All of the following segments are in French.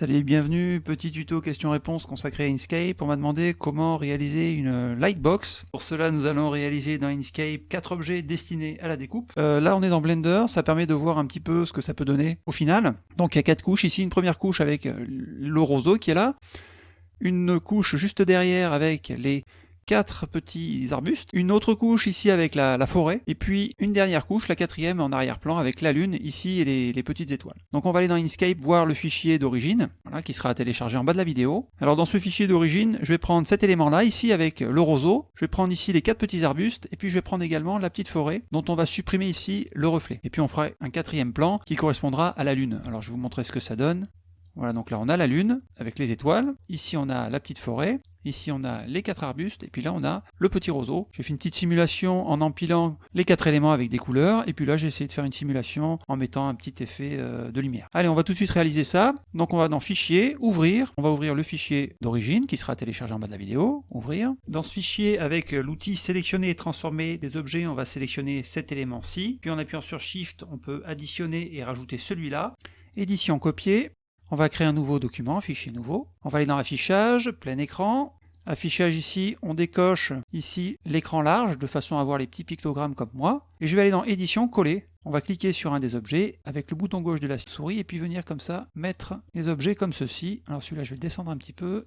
Salut, bienvenue, petit tuto question-réponse consacré à Inkscape. On m'a demandé comment réaliser une lightbox. Pour cela, nous allons réaliser dans Inkscape quatre objets destinés à la découpe. Euh, là, on est dans Blender, ça permet de voir un petit peu ce que ça peut donner au final. Donc il y a quatre couches ici, une première couche avec euh, le roseau qui est là, une couche juste derrière avec les quatre petits arbustes, une autre couche ici avec la, forêt, et puis une dernière couche, la quatrième en arrière-plan avec la lune ici et les, petites étoiles. Donc on va aller dans Inkscape voir le fichier d'origine, qui sera téléchargé en bas de la vidéo. Alors dans ce fichier d'origine, je vais prendre cet élément-là, ici avec le roseau, je vais prendre ici les quatre petits arbustes, et puis je vais prendre également la petite forêt, dont on va supprimer ici le reflet. Et puis on fera un quatrième plan qui correspondra à la lune. Alors je vais vous montrer ce que ça donne. Voilà, donc là on a la lune avec les étoiles, ici on a la petite forêt, Ici, on a les quatre arbustes, et puis là, on a le petit roseau. J'ai fait une petite simulation en empilant les quatre éléments avec des couleurs, et puis là, j'ai essayé de faire une simulation en mettant un petit effet euh, de lumière. Allez, on va tout de suite réaliser ça. Donc, on va dans Fichier, Ouvrir. On va ouvrir le fichier d'origine, qui sera téléchargé en bas de la vidéo. Ouvrir. Dans ce fichier, avec l'outil Sélectionner et transformer des objets, on va sélectionner cet élément-ci. Puis en appuyant sur Shift, on peut additionner et rajouter celui-là. Édition copier, on va créer un nouveau document, fichier nouveau. On va aller dans affichage, plein écran. Affichage ici, on décoche ici l'écran large de façon à voir les petits pictogrammes comme moi. Et je vais aller dans édition, coller. On va cliquer sur un des objets avec le bouton gauche de la souris et puis venir comme ça mettre les objets comme ceci. Alors celui-là je vais descendre un petit peu.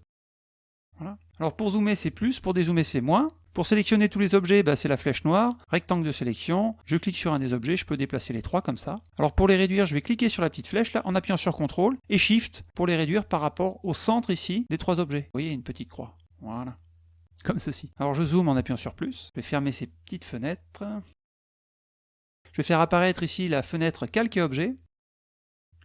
Voilà. Alors pour zoomer c'est plus, pour dézoomer c'est moins. Pour sélectionner tous les objets, bah, c'est la flèche noire, rectangle de sélection, je clique sur un des objets, je peux déplacer les trois comme ça. Alors pour les réduire, je vais cliquer sur la petite flèche là, en appuyant sur CTRL, et SHIFT pour les réduire par rapport au centre ici des trois objets. Vous voyez, une petite croix. Voilà. Comme ceci. Alors je zoome en appuyant sur plus, je vais fermer ces petites fenêtres. Je vais faire apparaître ici la fenêtre calque et objet.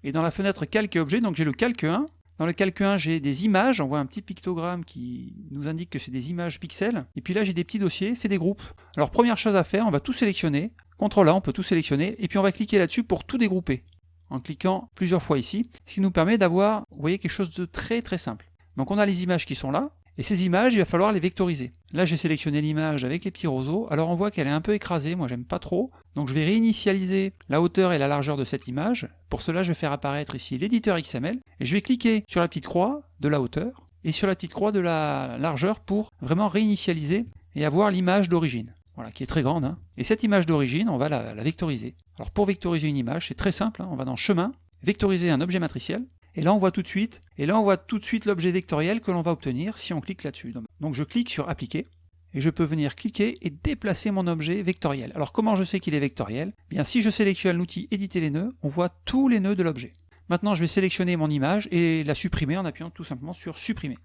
Et dans la fenêtre calque et objet, donc j'ai le calque 1, dans le calque 1, j'ai des images, on voit un petit pictogramme qui nous indique que c'est des images pixels. Et puis là, j'ai des petits dossiers, c'est des groupes. Alors première chose à faire, on va tout sélectionner. CTRL A, on peut tout sélectionner, et puis on va cliquer là-dessus pour tout dégrouper, en cliquant plusieurs fois ici, ce qui nous permet d'avoir, vous voyez, quelque chose de très très simple. Donc on a les images qui sont là, et ces images, il va falloir les vectoriser. Là, j'ai sélectionné l'image avec les petits roseaux. Alors on voit qu'elle est un peu écrasée, moi j'aime pas trop. Donc je vais réinitialiser la hauteur et la largeur de cette image. Pour cela, je vais faire apparaître ici l'éditeur XML. Et je vais cliquer sur la petite croix de la hauteur et sur la petite croix de la largeur pour vraiment réinitialiser et avoir l'image d'origine. Voilà, qui est très grande. Hein. Et cette image d'origine, on va la, vectoriser. Alors pour vectoriser une image, c'est très simple. Hein. On va dans Chemin, vectoriser un objet matriciel. Et là, on voit tout de suite, et là, on voit tout de suite l'objet vectoriel que l'on va obtenir si on clique là-dessus. Donc je clique sur Appliquer, et je peux venir cliquer et déplacer mon objet vectoriel. Alors comment je sais qu'il est vectoriel? Eh Bien, si je sélectionne l'outil Éditer les nœuds, on voit tous les nœuds de l'objet. Maintenant, je vais sélectionner mon image et la supprimer en appuyant tout simplement sur Supprimer.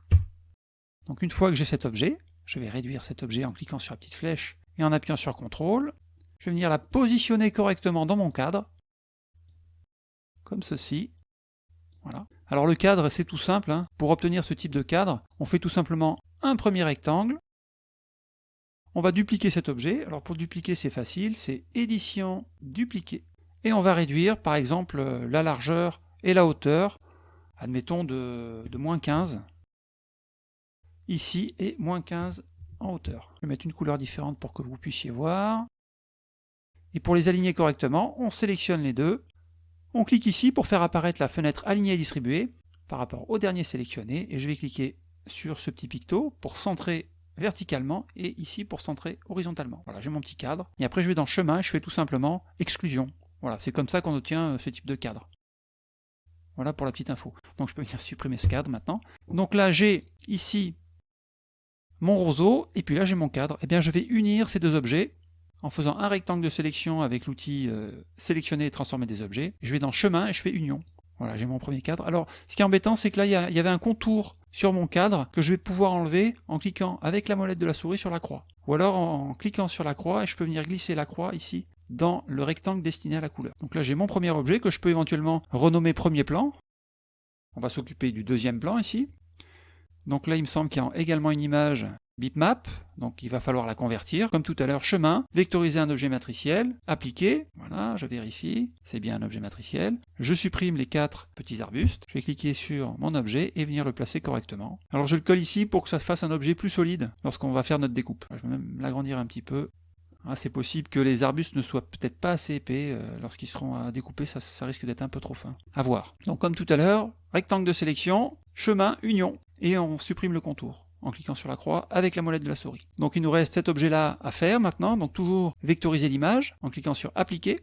Donc une fois que j'ai cet objet, je vais réduire cet objet en cliquant sur la petite flèche et en appuyant sur CTRL. Je vais venir la positionner correctement dans mon cadre, comme ceci. Alors le cadre, c'est tout simple. Hein. Pour obtenir ce type de cadre, on fait tout simplement un premier rectangle. On va dupliquer cet objet. Alors pour dupliquer, c'est facile. C'est édition, dupliquer. Et on va réduire, par exemple, la largeur et la hauteur, admettons de, de moins 15. Ici, et moins 15 en hauteur. Je vais mettre une couleur différente pour que vous puissiez voir. Et pour les aligner correctement, on sélectionne les deux, on clique ici pour faire apparaître la fenêtre alignée et distribuée par rapport au dernier sélectionné et je vais cliquer sur ce petit picto pour centrer verticalement et ici pour centrer horizontalement. Voilà, j'ai mon petit cadre. Et après je vais dans chemin, je fais tout simplement exclusion. Voilà, c'est comme ça qu'on obtient euh, ce type de cadre. Voilà pour la petite info. Donc je peux venir supprimer ce cadre maintenant. Donc là j'ai ici mon roseau et puis là j'ai mon cadre. Et eh bien je vais unir ces deux objets en faisant un rectangle de sélection avec l'outil euh, sélectionner et transformer des objets. Je vais dans chemin et je fais union. Voilà, j'ai mon premier cadre. Alors, ce qui est embêtant, c'est que là, il y, avait un contour sur mon cadre que je vais pouvoir enlever en cliquant avec la molette de la souris sur la croix. Ou alors en, cliquant sur la croix et je peux venir glisser la croix ici dans le rectangle destiné à la couleur. Donc là, j'ai mon premier objet que je peux éventuellement renommer premier plan. On va s'occuper du deuxième plan ici. Donc là, il me semble qu'il y a également une image bitmap, donc il va falloir la convertir, comme tout à l'heure, chemin, vectoriser un objet matriciel, appliquer, voilà, je vérifie, c'est bien un objet matriciel, je supprime les quatre petits arbustes, je vais cliquer sur mon objet et venir le placer correctement. Alors je le colle ici pour que ça fasse un objet plus solide lorsqu'on va faire notre découpe. Je vais même l'agrandir un petit peu, Ah, c'est possible que les arbustes ne soient peut-être pas assez épais. Euh, lorsqu'ils seront à découper, ça, ça risque d'être un peu trop fin. À voir. Donc comme tout à l'heure, rectangle de sélection, chemin, union. Et on supprime le contour en cliquant sur la croix avec la molette de la souris. Donc il nous reste cet objet-là à faire maintenant. Donc toujours vectoriser l'image en cliquant sur appliquer.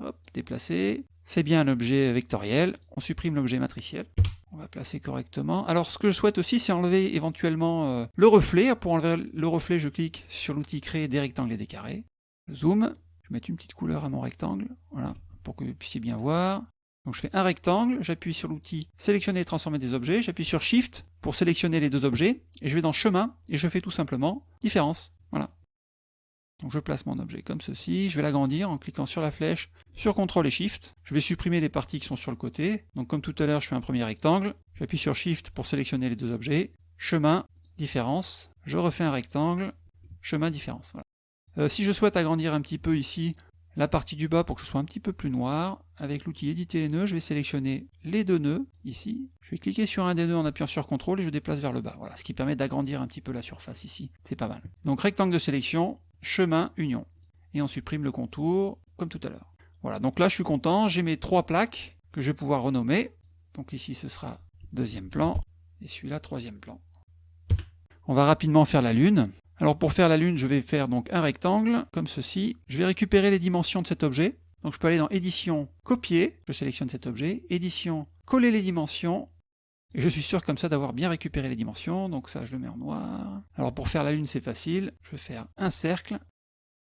Hop, déplacer. C'est bien un objet vectoriel. On supprime l'objet matriciel. On va placer correctement. Alors ce que je souhaite aussi, c'est enlever éventuellement euh, le reflet. Pour enlever le reflet, je clique sur l'outil créer des rectangles et des carrés. zoom. Je vais une petite couleur à mon rectangle. Voilà, pour que vous puissiez bien voir. Donc je fais un rectangle, j'appuie sur l'outil sélectionner et transformer des objets, j'appuie sur Shift pour sélectionner les deux objets, et je vais dans chemin, et je fais tout simplement différence. Voilà. Donc je place mon objet comme ceci, je vais l'agrandir en cliquant sur la flèche, sur CTRL et SHIFT, je vais supprimer les parties qui sont sur le côté, donc comme tout à l'heure je fais un premier rectangle, j'appuie sur SHIFT pour sélectionner les deux objets, chemin, différence, je refais un rectangle, chemin, différence. Euh, si je souhaite agrandir un petit peu ici la partie du bas pour que ce soit un petit peu plus noir, avec l'outil éditer les nœuds, je vais sélectionner les deux nœuds, ici, je vais cliquer sur un des nœuds en appuyant sur CTRL et je déplace vers le bas, voilà, ce qui permet d'agrandir un petit peu la surface ici, c'est pas mal. Donc rectangle de sélection, chemin, union. Et on supprime le contour, comme tout à l'heure. Voilà, donc là je suis content, j'ai mes trois plaques que je vais pouvoir renommer. Donc ici ce sera deuxième plan, et celui-là troisième plan. On va rapidement faire la lune. Alors pour faire la lune, je vais faire donc un rectangle, comme ceci. Je vais récupérer les dimensions de cet objet. Donc je peux aller dans édition, copier, je sélectionne cet objet, édition, coller les dimensions, et je suis sûr comme ça d'avoir bien récupéré les dimensions, donc ça je le mets en noir. Alors pour faire la lune c'est facile, je vais faire un cercle,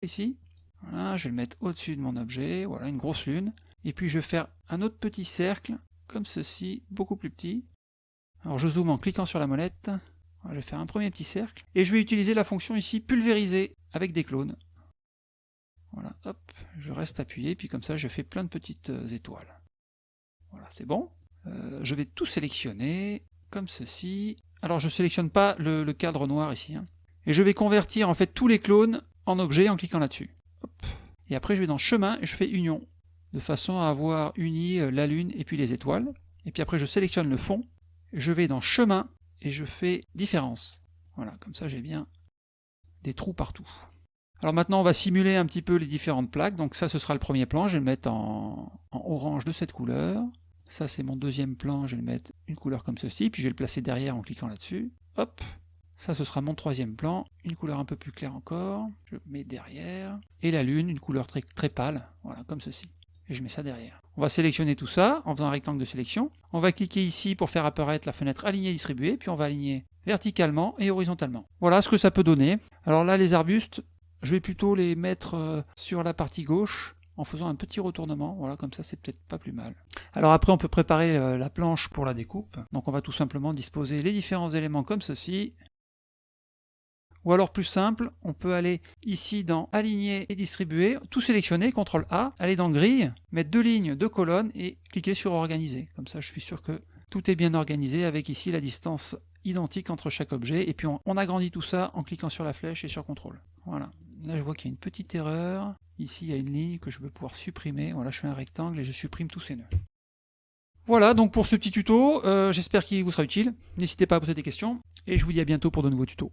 ici, voilà, je vais le mettre au-dessus de mon objet, voilà une grosse lune, et puis je vais faire un autre petit cercle, comme ceci, beaucoup plus petit. Alors je zoome en cliquant sur la molette, je vais faire un premier petit cercle, et je vais utiliser la fonction ici pulvériser avec des clones. Voilà, hop, je reste appuyé, puis comme ça je fais plein de petites euh, étoiles. Voilà, c'est bon. Euh, je vais tout sélectionner, comme ceci. Alors je ne sélectionne pas le, cadre noir ici. Hein. Et je vais convertir en fait tous les clones en objets en cliquant là-dessus. Et après je vais dans chemin et je fais union, de façon à avoir uni euh, la lune et puis les étoiles. Et puis après je sélectionne le fond, je vais dans chemin et je fais différence. Voilà, comme ça j'ai bien des trous partout. Alors maintenant on va simuler un petit peu les différentes plaques, donc ça ce sera le premier plan, je vais le mettre en orange de cette couleur. Ça, c'est mon deuxième plan, je vais le mettre une couleur comme ceci, puis je vais le placer derrière en cliquant là-dessus. Hop Ça, ce sera mon troisième plan, une couleur un peu plus claire encore, je mets derrière. Et la lune, une couleur très, très pâle, voilà, comme ceci. Et je mets ça derrière. On va sélectionner tout ça en faisant un rectangle de sélection. On va cliquer ici pour faire apparaître la fenêtre alignée distribuée, puis on va aligner verticalement et horizontalement. Voilà ce que ça peut donner. Alors là, les arbustes, je vais plutôt les mettre euh, sur la partie gauche, en faisant un petit retournement, voilà, comme ça c'est peut-être pas plus mal. Alors après on peut préparer euh, la planche pour la découpe, donc on va tout simplement disposer les différents éléments comme ceci, ou alors plus simple, on peut aller ici dans aligner et distribuer, tout sélectionner, CTRL A, aller dans grille, mettre deux lignes, deux colonnes et cliquer sur organiser. Comme ça je suis sûr que tout est bien organisé avec ici la distance identique entre chaque objet et puis on, agrandit tout ça en cliquant sur la flèche et sur CTRL. Voilà. Là je vois qu'il y a une petite erreur. Ici, il y a une ligne que je vais pouvoir supprimer. Voilà, je fais un rectangle et je supprime tous ces nœuds. Voilà donc pour ce petit tuto, euh, j'espère qu'il vous sera utile. N'hésitez pas à poser des questions, et je vous dis à bientôt pour de nouveaux tutos.